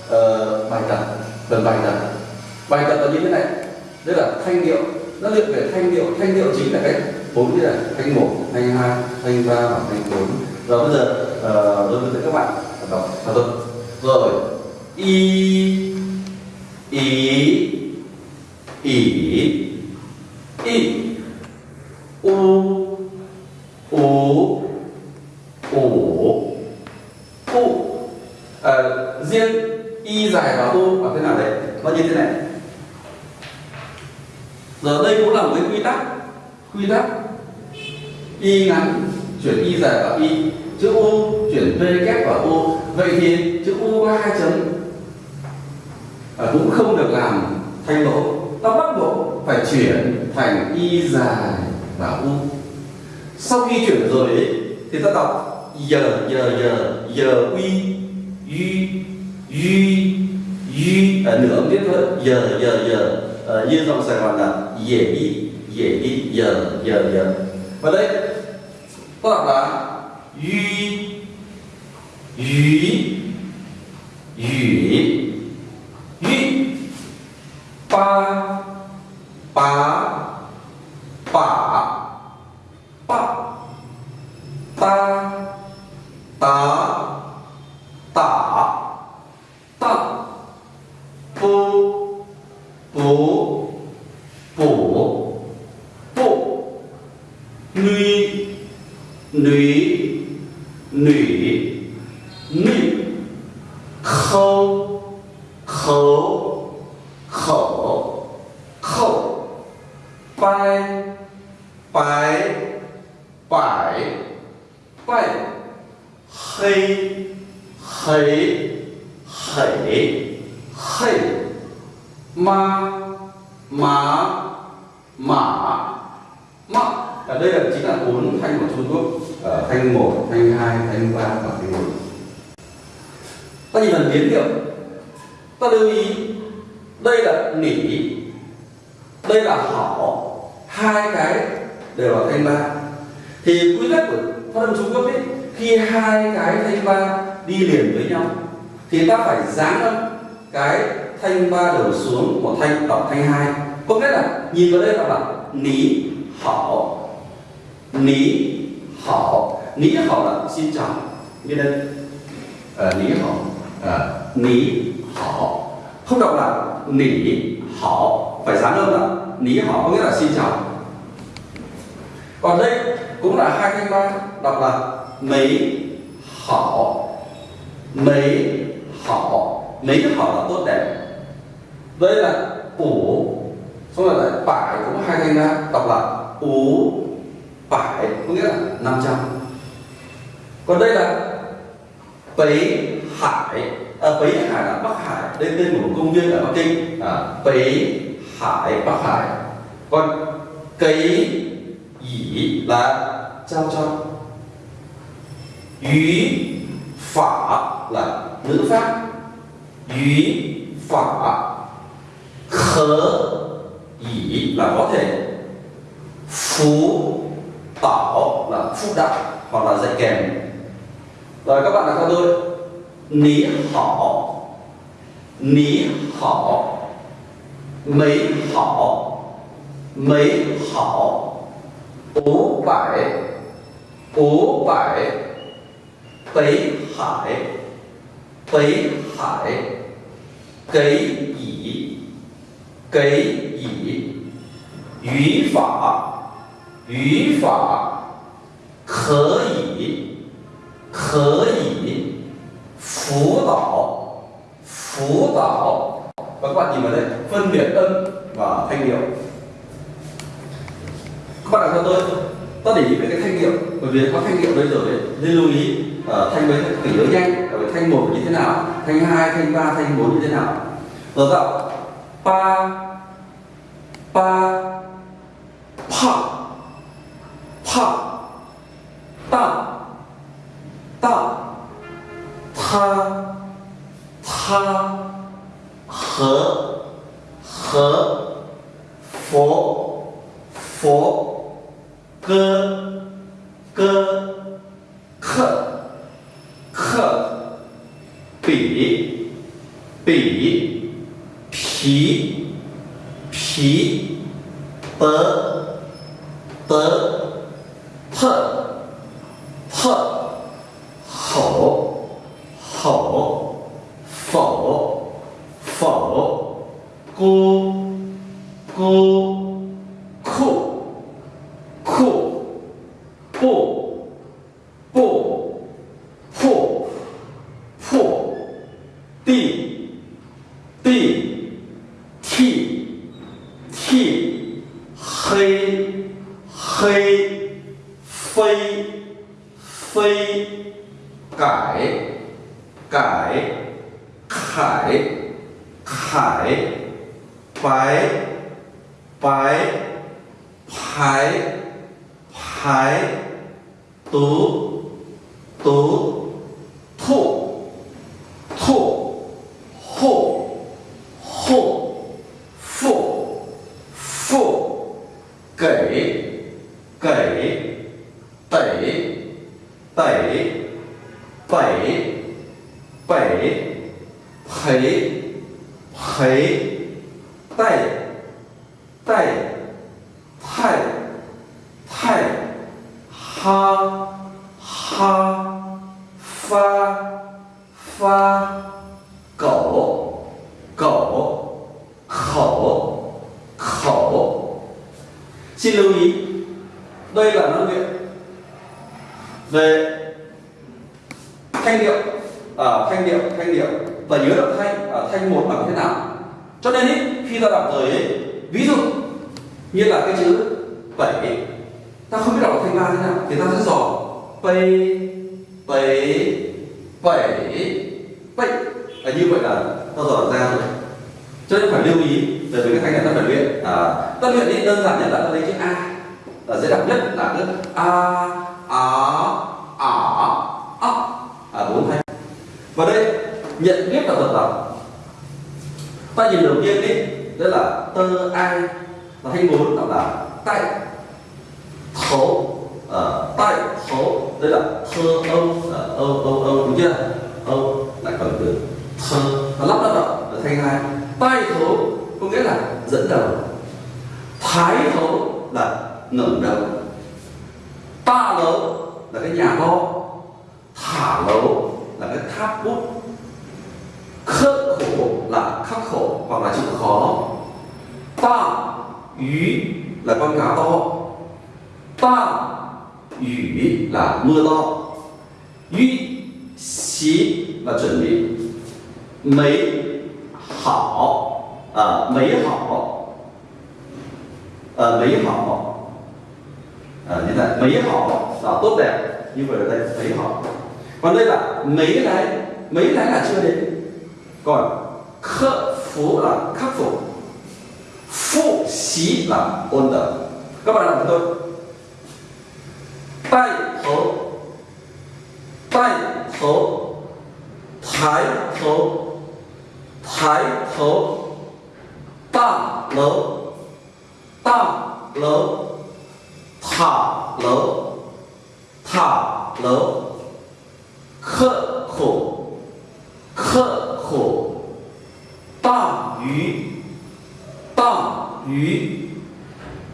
uh, bài tập phần bài tập. Bài tập là như thế này. Đây là thanh điệu nó luyện về thanh điệu thanh điệu chính là cái bốn như là thanh một thanh hai thanh ba và thanh bốn. Rồi bây giờ uh, tôi hướng dẫn các bạn đọc thật rồi. Y ý ỉ ị u ú ủ u à, riêng y dài và u là thế nào đấy nó như thế này. Giờ đây cũng là một cái quy tắc quy tắc y ngắn chuyển y dài vào y chữ u chuyển v kép vào u vậy thì chữ u có hai chấm. À, cũng không được làm thanh lỗ ta bắt buộc phải chuyển thành y dài và u. Sau khi chuyển rồi ấy, thì ta đọc giờ giờ giờ giờ uy uy uy uy ở à, nửa âm tiết thôi. Giờ giờ giờ. À, như dòng sài gòn là dễ đi dễ đi giờ giờ giờ. Và đây ta đọc là uy uy uy uy ba pa pa pa ta ta ta ta pu pu pu pu nuy nuy nuy nuy khâu khâu khẩu khẩu bài bài bài bài hay hay hay hay ma má mã mã ở đây là chính là bốn thanh của Trung Quốc ở thanh một thanh hai thanh ba và thanh bốn ta nhìn phần biến điệu ta lưu ý đây là nỉ đây là hỏ hai cái đều là thanh ba thì quy tắc của phát âm Trung Quốc ấy khi hai cái thanh ba đi liền với nhau thì ta phải dáng âm cái thanh ba đầu xuống một thanh đọc thanh hai có nghĩa là nhìn vào đây đọc là ní hảo ní hảo ní hảo là xin chào như đây à, ní hảo à, ní hảo không đọc là nỉ hảo phải dán âm là ní hảo có nghĩa là xin chào còn đây cũng là hai thanh ba đọc là mấy hảo mấy hảo mấy hảo là tốt đẹp. Đây là ủ. Xong rồi lại phải cũng hai thanh ra đọc là ủ phải có nghĩa là 500 còn đây là Bấy Hải. À, Bấy Hải là Bắc Hải. Đây tên của một công viên ở Bắc Kinh. À, Bấy Hải Bắc Hải. Còn cấy dĩ là trao cho Ý Phả là ngữ pháp. Ý Phả, Khớ Ý là có thể. Phú, Tảo là phúc đạo hoặc là dạy kèm. Rồi các bạn đã theo tôi. Ní, họ. Ní, họ. Mấy họ. Mấy, họ. Ú bảy Ú bảy 北海北海给乙给乙语法语法可以可以辅导辅导。包括你们的分别嗯啊配给我快点说多到底你们的配给我对不对他配给我的时候呢你容易 uh, thanh mấy tỷ nhớ nhanh bởi thanh một như thế nào? Thanh hai thanh ba thanh bốn như thế nào? Vâng Rồi tạo pa pa pa pa ta ta tha tha hờ hờ phố phố cơ cơ khờ she ha fa, fa, cổ cổ khổ khổ. Xin lưu ý đây là năng lượng về thanh điệu ở à, thanh điệu thanh điệu. Và nhớ được thanh ở à, thanh một bằng thế nào? Cho nên ý, khi ta đọc tới ví dụ như là cái chữ bảy ta không biết đọc thanh ba thế nào thì ta sẽ dò pây bảy bảy bảy à, như vậy là ta dọn ra rồi cho nên phải lưu ý về các thanh này ta phải luyện à, ta luyện đi đơn giản nhất là ta lấy chữ a. Là dễ đọc nhất là cứ a a a a. À bốn thanh và đây nhận biết là vật đọc ta nhìn đầu tiên đi đó là tơ ai. Là thanh bốn đọc là tay thấu ở tại số, đây là thơ âu ờ, âu âu âu, đúng chưa? Âu lại còn từ thơ nó lắp lắp vào thay thanh hai. Tai thấu có nghĩa là dẫn đầu. Thái thấu là ngẩng đầu. Ta lấu là cái nhà to thả lấu là cái tháp bút. Khắc khổ là khắc khổ hoặc là chịu khó. Ta, ý là con cá to. Ta 雨 là mưa to yu xí là chuẩn bị mấy hảo à, mấy hảo à, mấy hảo à, như vậy mấy hảo là tốt đẹp như vậy ở đây mấy hảo còn đây là mấy lái mấy lái là chưa đến còn khắc phú là khắc phục phụ xí là ôn tập các bạn làm tôi tay thấu tay thấu thái thấu thái thấu ta lấu ta lấu thả lấu thả lấu khắc khổ khắc khổ ta yu ta yu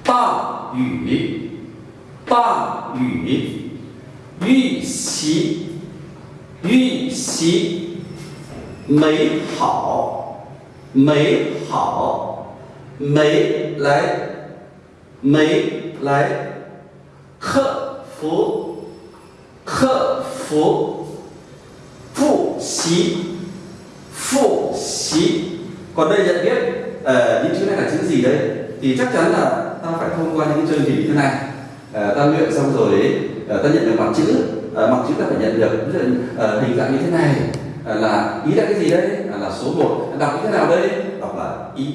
ta yu ta yu yu xí yu xí 美好，美好，美来，美来，克服，克服，复习，复习. Còn đây nhận biết uh, những chữ này là chữ gì đấy thì chắc chắn là ta phải thông qua những chương trình như thế này Ờ, ta luyện xong rồi ờ, ta nhận được mặt chữ. Ờ, mặt chữ ta phải nhận được. Hình dạng như thế này. Là ý là cái gì đây à, là số 1 đọc như thế nào đây? Đọc là ý.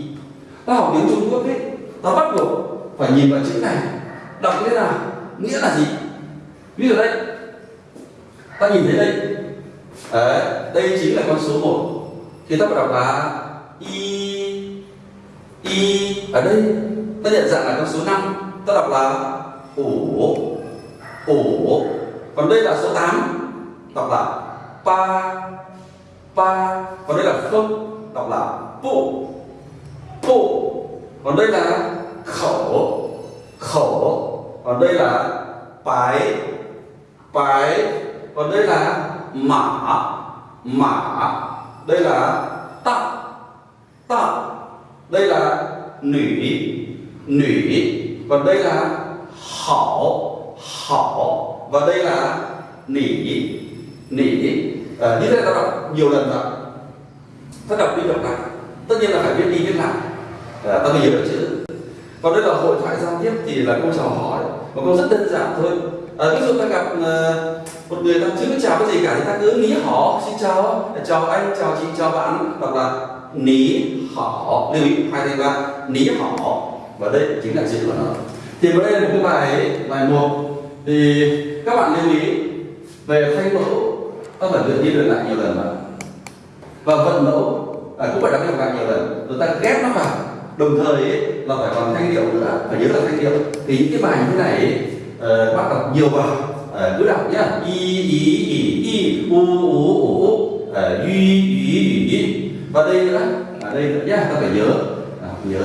Ta học tiếng Trung Quốc ấy ta bắt buộc phải nhìn vào chữ này. Đọc như thế nào? Nghĩa là gì? Ví dụ đây. Ta nhìn thấy đây. Đấy, đây chính là con số 1 thì ta phải đọc là y y. Ở đây ta nhận dạng là con số 5 ta đọc là ổ ổ còn đây là số 8 đọc là pa pa. Còn đây là không đọc là pu pu còn đây là khẩu. Khẩu. Còn đây là bái. Bái. Còn đây là mã. Mã. Đây là tạ. Tạ. Đây là nữ nữ còn đây là hảo hảo và đây là nỉ nỉ. À, như thế ta đọc nhiều lần rồi ta đọc đi đọc lại. Tất nhiên là phải viết đi viết lại. À, ta mới hiểu được chữ còn đây là hội thoại giao tiếp thì là câu chào hỏi. Một câu rất đơn giản thôi. À, ví dụ ta gặp uh, một người ta chưa biết chào cái gì cả thì ta cứ ní họ xin chào chào anh chào chị chào bạn hoặc là ní họ. Lưu ý hai thanh ba ní họ. Và đây chính là chữ của nó thì vào đây là một cái bài bài một. Thì các bạn lưu ý về thanh mẫu ta phải luyện đi luyện lại nhiều lần mà. Và vận mẫu à, cũng phải đọc lặp lại nhiều lần. Rồi ta ghép nó vào. Đồng thời ấy, là phải còn thanh điệu nữa phải nhớ là thanh điệu. Thì những cái bài như thế này ấy, ờ, uh, bắt đọc nhiều vào. Uh, cứ đọc nhá. Y y y y u u u u. Ờ, y y y và đây nữa. Ở đây nữa nhá ta phải nhớ. À, nhớ.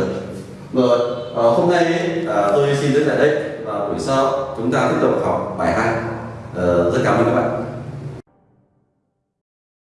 Rồi à, hôm nay à, tôi xin đến tại đây và buổi sau chúng ta tiếp tục học bài hai. À, rất cảm ơn các bạn.